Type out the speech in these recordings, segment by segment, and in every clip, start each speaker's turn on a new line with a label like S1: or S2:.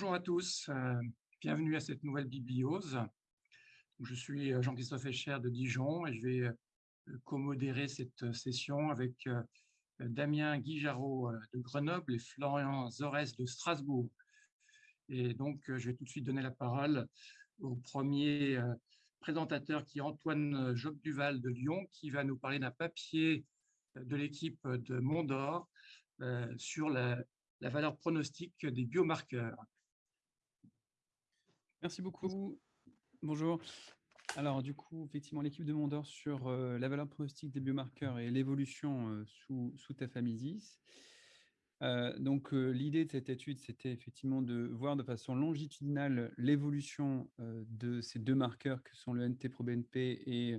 S1: Bonjour à tous, euh, bienvenue à cette nouvelle bibliose. Je suis euh, Jean-Christophe Echer de Dijon et je vais euh, co-modérer cette session avec Damien Guijarot de Grenoble et Florian Zores de Strasbourg. Et donc, je vais tout de suite donner la parole au premier présentateur qui est Antoine Job-Duval de Lyon, qui va nous parler d'un papier de l'équipe de Mondor sur la, la valeur pronostique des biomarqueurs.
S2: Merci beaucoup. Bonjour. Alors, du coup, effectivement, l'équipe de Mondor sur euh, la valeur pronostique des biomarqueurs et l'évolution euh, sous, sous tafamidis. Euh, donc, l'idée de cette étude, c'était effectivement de voir de façon longitudinale l'évolution de ces deux marqueurs que sont le NT-proBNP et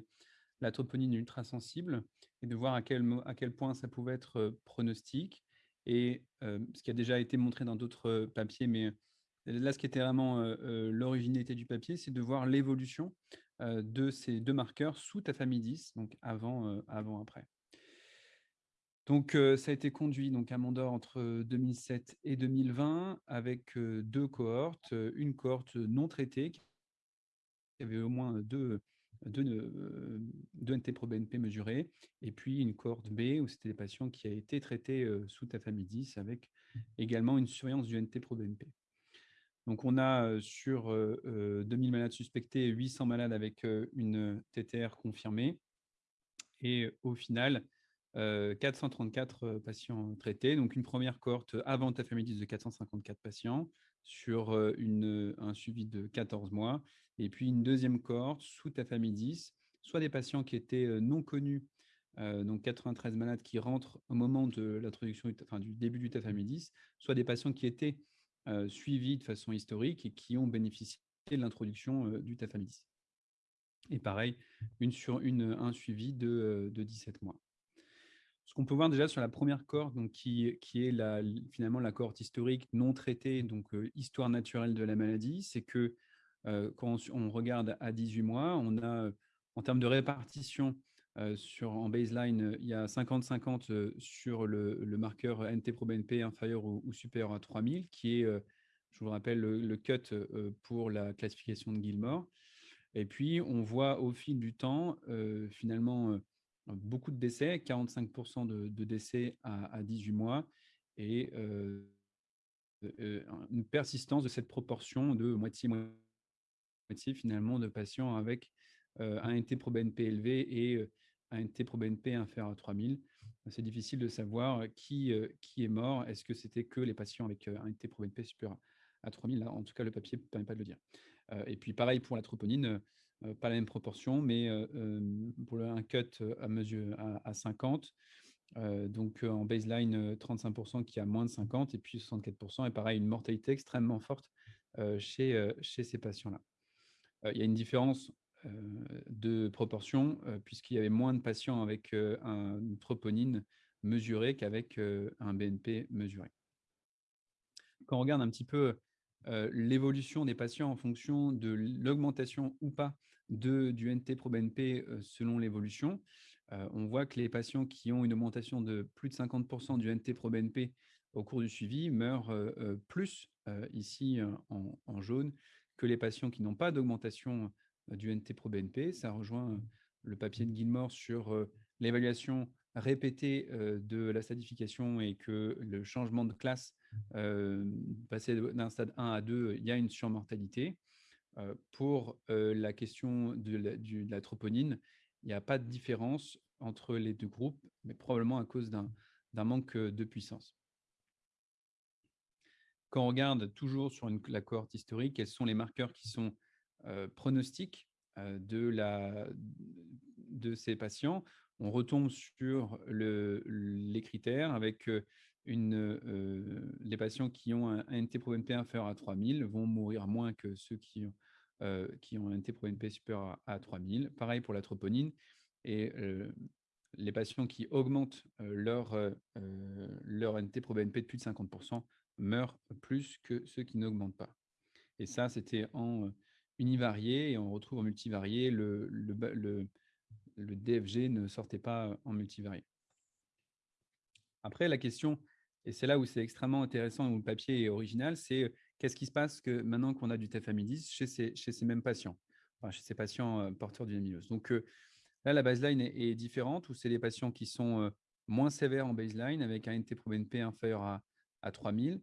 S2: la troponine ultrasensible et de voir à quel, à quel point ça pouvait être pronostique. Et ce qui a déjà été montré dans d'autres papiers, mais Là, ce qui était vraiment l'originalité du papier, c'est de voir l'évolution de ces deux marqueurs sous tafamidis, donc avant, après. Donc, ça a été conduit donc, à Mondor entre 2007 et 2020 avec deux cohortes. Une cohorte non traitée qui avait au moins deux, deux, deux NT-proBNP mesurés, et puis une cohorte B où c'était des patients qui avaient été traités sous tafamidis avec également une surveillance du NT-proBNP. Donc, on a sur 2000 malades suspectés, 800 malades avec une TTR confirmée. Et au final, 434 patients traités. Donc, une première cohorte avant tafamidis de 454 patients sur un suivi de 14 mois. Et puis, une deuxième cohorte sous tafamidis, soit des patients qui étaient non connus, donc 93 malades qui rentrent au moment de l'introduction, enfin, du début du tafamidis, soit des patients qui étaient suivis de façon historique et qui ont bénéficié de l'introduction euh, du tafamidis. Et pareil, une sur une, un suivi de, 17 euh, mois. Ce qu'on peut voir déjà sur la première cohorte, donc qui, est finalement la cohorte historique non traitée, donc histoire naturelle de la maladie, c'est que quand on regarde à 18 mois, on a en termes de répartition euh, sur, en baseline, il y a 50-50 euh, sur le, marqueur NT-proBNP inférieur ou, supérieur à 3000, qui est, euh, je vous rappelle, le, cut pour la classification de Gilmore. Et puis, on voit au fil du temps, finalement, beaucoup de décès, 45% de, décès à, 18 mois, et une persistance de cette proportion de moitié-moitié, finalement, de patients avec un NT-proBNP élevé et un NT-proBNP inférieur à 3000. C'est difficile de savoir qui, qui est mort. Est-ce que c'était que les patients avec un NT-proBNP supérieur à 3000 En tout cas, le papier ne permet pas de le dire. Et puis, pareil pour la troponine, pas la même proportion, mais pour un cut à mesure à, 50, donc en baseline 35% qui a moins de 50 et puis 64%. Et pareil, une mortalité extrêmement forte chez, chez ces patients-là. Il y a une différence de proportion, puisqu'il y avait moins de patients avec une troponine mesurée qu'avec un BNP mesuré. Quand on regarde un petit peu l'évolution des patients en fonction de l'augmentation ou pas de, du NT-proBNP selon l'évolution, on voit que les patients qui ont une augmentation de plus de 50% du NT-proBNP au cours du suivi meurent plus, ici en, en, jaune, que les patients qui n'ont pas d'augmentation du NT-proBNP. Ça rejoint le papier de Gilmore sur l'évaluation répétée de la stadification et que le changement de classe, passer d'un stade 1 à 2, il y a une surmortalité. Pour la question de la, de la troponine, il n'y a pas de différence entre les deux groupes, mais probablement à cause d'un manque de puissance. Quand on regarde toujours sur une, la cohorte historique, quels sont les marqueurs qui sont euh, pronostic euh, de, la, de ces patients, on retombe sur le, les critères avec euh, une, les patients qui ont un, NT-proBNP inférieur à 3000 vont mourir moins que ceux qui ont, qui ont un NT-proBNP supérieur à, 3000. Pareil pour la troponine. Et les patients qui augmentent leur, leur NT-proBNP de plus de 50% meurent plus que ceux qui n'augmentent pas. Et ça, c'était en univarié et on retrouve en multivarié, le, DFG ne sortait pas en multivarié. Après, la question, et c'est là où c'est extrêmement intéressant, où le papier est original, c'est qu'est-ce qui se passe que maintenant qu'on a du tafamidis chez ces, chez ces mêmes patients, chez ces patients porteurs du amylose Donc là, la baseline est, différente, où c'est des patients qui sont moins sévères en baseline, avec un NT-proBNP inférieur à, à 3000.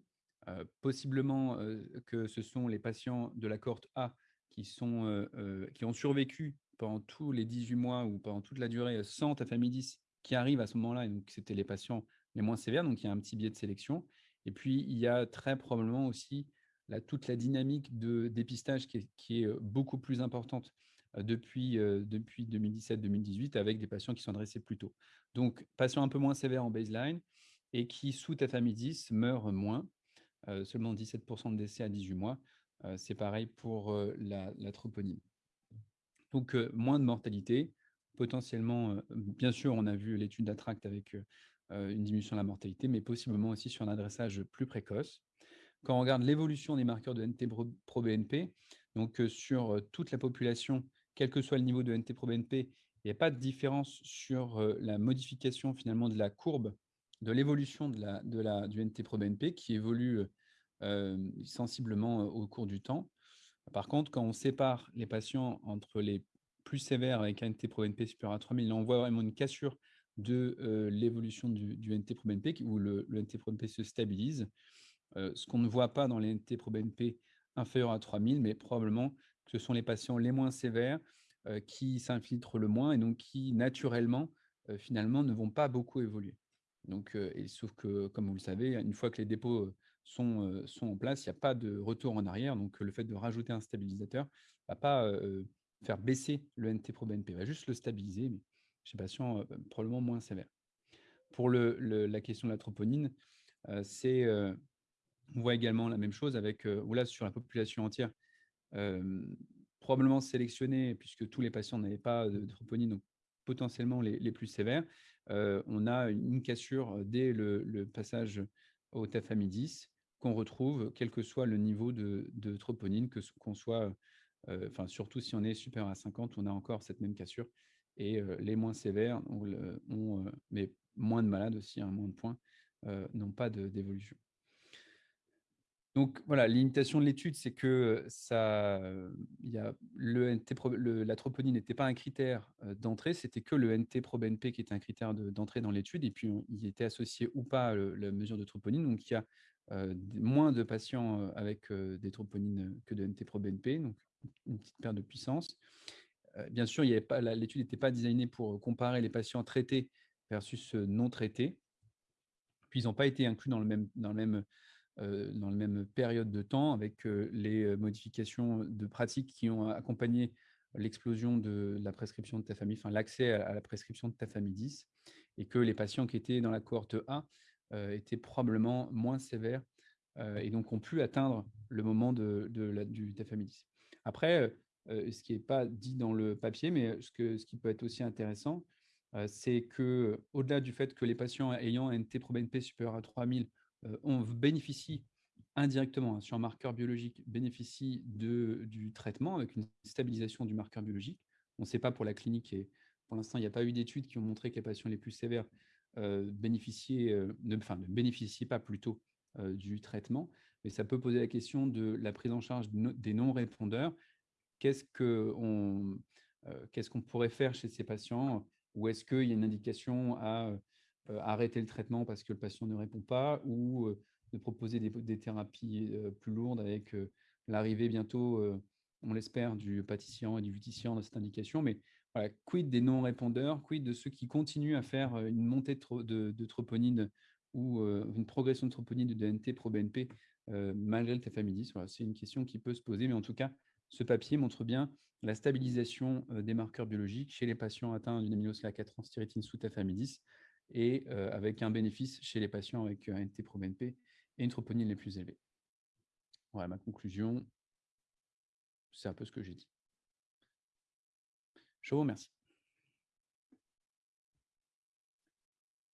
S2: possiblement que ce sont les patients de la cohorte A qui, sont, qui ont survécu pendant tous les 18 mois ou pendant toute la durée sans tafamidis qui arrivent à ce moment-là. Donc, c'était les patients les moins sévères. Donc, il y a un petit biais de sélection. Et puis, il y a très probablement aussi toute la dynamique de dépistage qui est, beaucoup plus importante depuis, depuis 2017-2018 avec des patients qui sont adressés plus tôt. Donc, patients un peu moins sévères en baseline et qui, sous tafamidis, meurent moins, seulement 17% de décès à 18 mois. C'est pareil pour la, troponine. Donc, moins de mortalité, potentiellement, bien sûr, on a vu l'étude d'Attract avec une diminution de la mortalité, mais possiblement aussi sur un adressage plus précoce. Quand on regarde l'évolution des marqueurs de NT-proBNP, donc sur toute la population, quel que soit le niveau de NT-proBNP, il n'y a pas de différence sur la modification finalement de la courbe de l'évolution de la, du NT-proBNP qui évolue sensiblement au cours du temps. Par contre, quand on sépare les patients entre les plus sévères avec un NT-proBNP supérieur à 3000, on voit vraiment une cassure de l'évolution du, du NT-proBNP où le, le NT-proBNP se stabilise. ce qu'on ne voit pas dans les NT-proBNP inférieurs à 3000, mais probablement que ce sont les patients les moins sévères qui s'infiltrent le moins et donc qui, naturellement, finalement, ne vont pas beaucoup évoluer. Donc, sauf que, comme vous le savez, une fois que les dépôts sont, en place, il n'y a pas de retour en arrière. Donc, le fait de rajouter un stabilisateur ne va pas faire baisser le NT-proBNP, va juste le stabiliser, mais chez patients probablement moins sévères. Pour la question de la troponine, on voit également la même chose avec, ou là, sur la population entière, probablement sélectionnée, puisque tous les patients n'avaient pas de troponine, donc potentiellement les, plus sévères, on a une cassure dès le, le passage au tafamidis qu'on retrouve, quel que soit le niveau de, troponine, qu'on soit, enfin surtout si on est supérieur à 50, on a encore cette même cassure. Et les moins sévères, ont, mais moins de malades aussi, hein, moins de points, n'ont pas d'évolution. Donc voilà, l'imitation de l'étude, c'est que ça, y a le la troponine n'était pas un critère d'entrée, c'était que le NT-proBNP qui était un critère d'entrée dans l'étude, et puis il était associé ou pas la mesure de troponine. Donc il y a moins de patients avec des troponines que de NT-proBNP, donc une petite perte de puissance. bien sûr, l'étude n'était pas designée pour comparer les patients traités versus non traités. Puis ils n'ont pas été inclus dans le même, dans le même dans la même période de temps avec les modifications de pratiques qui ont accompagné l'explosion de la prescription de tafamidis, enfin l'accès à la prescription de tafamidis, et que les patients qui étaient dans la cohorte A étaient probablement moins sévères et donc ont pu atteindre le moment de, la, du tafamidis. Après, ce qui n'est pas dit dans le papier, mais ce, que, ce qui peut être aussi intéressant, c'est que au-delà du fait que les patients ayant un T-proBNP supérieur à 3000 on bénéficie indirectement, hein, sur un marqueur biologique, bénéficie de, du traitement avec une stabilisation du marqueur biologique. On ne sait pas pour la clinique et pour l'instant, il n'y a pas eu d'études qui ont montré que les patients les plus sévères bénéficiaient, ne, enfin, ne bénéficiaient pas plutôt du traitement, mais ça peut poser la question de la prise en charge des non-répondeurs. Qu'est-ce qu'on pourrait faire chez ces patients? Ou est-ce qu'il y a une indication à euh, arrêter le traitement parce que le patient ne répond pas? Ou euh, de proposer des, thérapies euh, plus lourdes avec l'arrivée bientôt, on l'espère, du pâtissier et du vuticiant dans cette indication? Mais quid des non-répondeurs, quid de ceux qui continuent à faire une montée de, troponine ou une progression de troponine de DNT pro-BNP malgré le tafamidis? C'est une question qui peut se poser, mais en tout cas, ce papier montre bien la stabilisation des marqueurs biologiques chez les patients atteints d'une amylose La4 sous tafamidis et avec un bénéfice chez les patients avec un NT-proBNP et une troponine les plus élevées. Voilà ma conclusion. C'est un peu ce que j'ai dit. Je vous remercie.